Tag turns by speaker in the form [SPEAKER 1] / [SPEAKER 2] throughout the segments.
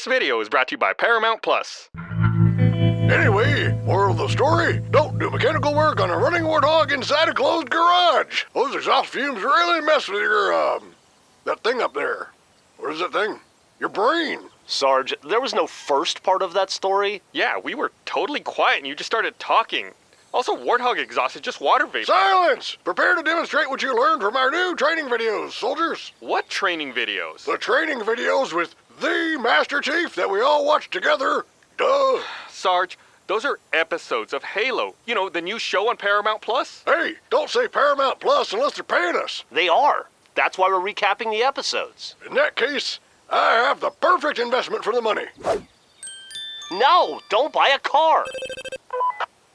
[SPEAKER 1] This video is brought to you by Paramount Plus.
[SPEAKER 2] Anyway, moral of the story, don't do mechanical work on a running warthog inside a closed garage. Those exhaust fumes really mess with your, um, that thing up there. What is that thing? Your brain.
[SPEAKER 3] Sarge, there was no first part of that story.
[SPEAKER 1] Yeah, we were totally quiet and you just started talking. Also, warthog exhaust is just water vapor.
[SPEAKER 2] Silence! Prepare to demonstrate what you learned from our new training videos, soldiers.
[SPEAKER 1] What training videos?
[SPEAKER 2] The training videos with the Master Chief that we all watched together. Duh.
[SPEAKER 1] Sarge, those are episodes of Halo. You know, the new show on Paramount Plus?
[SPEAKER 2] Hey, don't say Paramount Plus unless they're paying us.
[SPEAKER 3] They are. That's why we're recapping the episodes.
[SPEAKER 2] In that case, I have the perfect investment for the money.
[SPEAKER 3] No, don't buy a car.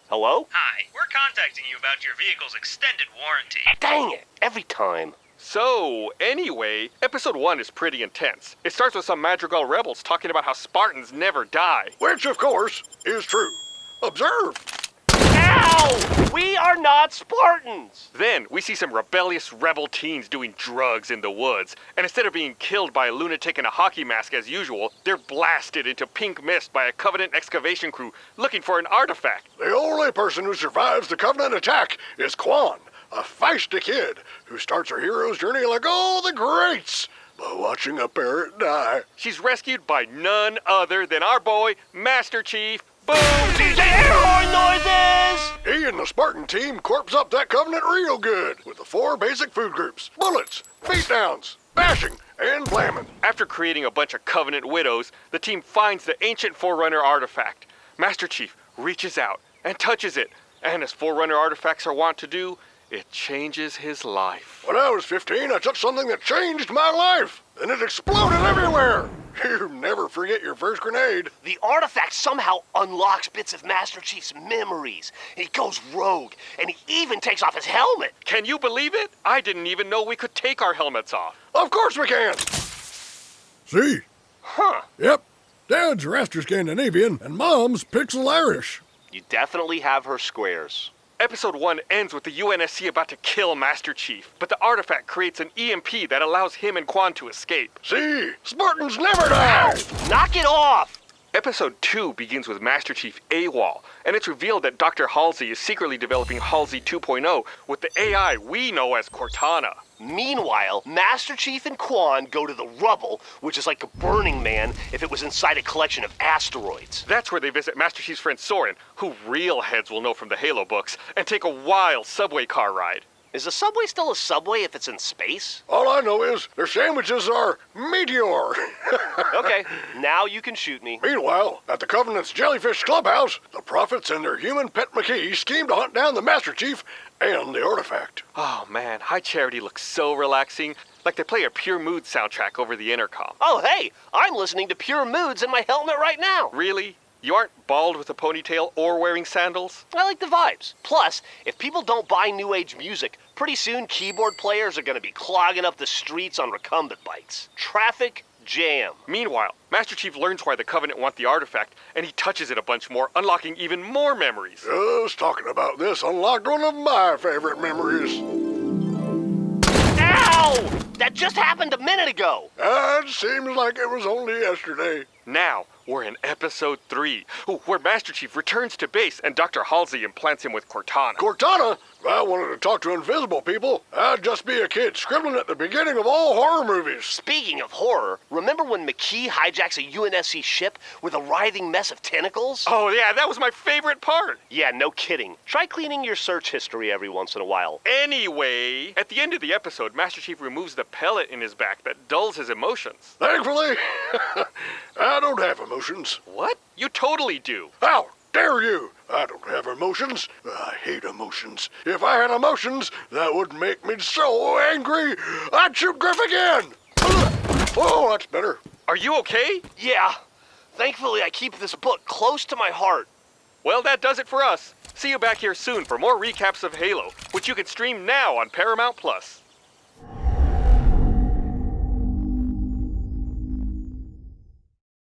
[SPEAKER 3] Hello?
[SPEAKER 4] Hi, we're contacting you about your vehicle's extended warranty.
[SPEAKER 3] Dang it, every time.
[SPEAKER 1] So, anyway, episode 1 is pretty intense. It starts with some Madrigal rebels talking about how Spartans never die.
[SPEAKER 2] Which, of course, is true. Observe.
[SPEAKER 3] Ow! We are not Spartans!
[SPEAKER 1] Then, we see some rebellious rebel teens doing drugs in the woods, and instead of being killed by a lunatic in a hockey mask as usual, they're blasted into pink mist by a Covenant excavation crew looking for an artifact.
[SPEAKER 2] The only person who survives the Covenant attack is Kwan, a feisty kid who starts her hero's journey like all the greats by watching a parrot die.
[SPEAKER 1] She's rescued by none other than our boy, Master Chief. Boom!
[SPEAKER 3] DJ air horn noises!
[SPEAKER 2] He and the Spartan team corpse up that Covenant real good with the four basic food groups bullets, feet beatdowns, bashing, and blamming.
[SPEAKER 1] After creating a bunch of Covenant widows, the team finds the ancient Forerunner artifact. Master Chief reaches out and touches it, and as Forerunner artifacts are wont to do, it changes his life.
[SPEAKER 2] When I was 15, I touched something that changed my life, and it exploded everywhere. You never forget your first grenade.
[SPEAKER 3] The artifact somehow unlocks bits of Master Chief's memories. He goes rogue, and he even takes off his helmet.
[SPEAKER 1] Can you believe it? I didn't even know we could take our helmets off.
[SPEAKER 2] Of course we can. See?
[SPEAKER 1] Huh.
[SPEAKER 2] Yep. Dad's Raster Scandinavian, and Mom's Pixel Irish.
[SPEAKER 3] You definitely have her squares.
[SPEAKER 1] Episode 1 ends with the UNSC about to kill Master Chief, but the artifact creates an EMP that allows him and Kwan to escape.
[SPEAKER 2] See? Spartans never die!
[SPEAKER 3] Knock it off!
[SPEAKER 1] Episode 2 begins with Master Chief AWOL, and it's revealed that Dr. Halsey is secretly developing Halsey 2.0 with the AI we know as Cortana.
[SPEAKER 3] Meanwhile, Master Chief and Kwan go to the rubble, which is like a Burning Man if it was inside a collection of asteroids.
[SPEAKER 1] That's where they visit Master Chief's friend Soren, who real heads will know from the Halo books, and take a wild subway car ride.
[SPEAKER 3] Is a subway still a subway if it's in space?
[SPEAKER 2] All I know is their sandwiches are meteor.
[SPEAKER 3] Okay, now you can shoot me.
[SPEAKER 2] Meanwhile, at the Covenant's Jellyfish Clubhouse, the Prophets and their human pet Makee scheme to hunt down the Master Chief and the artifact.
[SPEAKER 1] Oh man, High Charity looks so relaxing, like they play a Pure Mood soundtrack over the intercom.
[SPEAKER 3] Oh, hey, I'm listening to Pure Moods in my helmet right now.
[SPEAKER 1] Really? You aren't bald with a ponytail or wearing sandals?
[SPEAKER 3] I like the vibes. Plus, if people don't buy new age music, pretty soon keyboard players are going to be clogging up the streets on recumbent bikes. Traffic jam.
[SPEAKER 1] Meanwhile, Master Chief learns why the Covenant want the artifact, and he touches it a bunch more, unlocking even more memories.
[SPEAKER 2] Just talking about this unlocked one of my favorite memories.
[SPEAKER 3] Ow! That just happened a minute ago.
[SPEAKER 2] It seems like it was only yesterday.
[SPEAKER 1] Now, we're in episode 3, where Master Chief returns to base and Dr. Halsey implants him with Cortana.
[SPEAKER 2] Cortana, if I wanted to talk to invisible people, I'd just be a kid scribbling at the beginning of all horror movies.
[SPEAKER 3] Speaking of horror, remember when Makee hijacks a UNSC ship with a writhing mess of tentacles?
[SPEAKER 1] oh yeah, that was my favorite part.
[SPEAKER 3] Yeah, no kidding. Try cleaning your search history every once in a while.
[SPEAKER 1] Anyway, at the end of the episode, Master Chief removes the pellet in his back that dulls his emotions.
[SPEAKER 2] Thankfully, I don't have emotions.
[SPEAKER 1] What? You totally do.
[SPEAKER 2] How dare you? I don't have emotions. I hate emotions. If I had emotions, that would make me so angry, I'd shoot Grif again. Uh, oh, that's better.
[SPEAKER 1] Are you okay?
[SPEAKER 3] Yeah. Thankfully, I keep this book close to my heart.
[SPEAKER 1] Well, that does it for us. See you back here soon for more recaps of Halo, which you can stream now on Paramount Plus.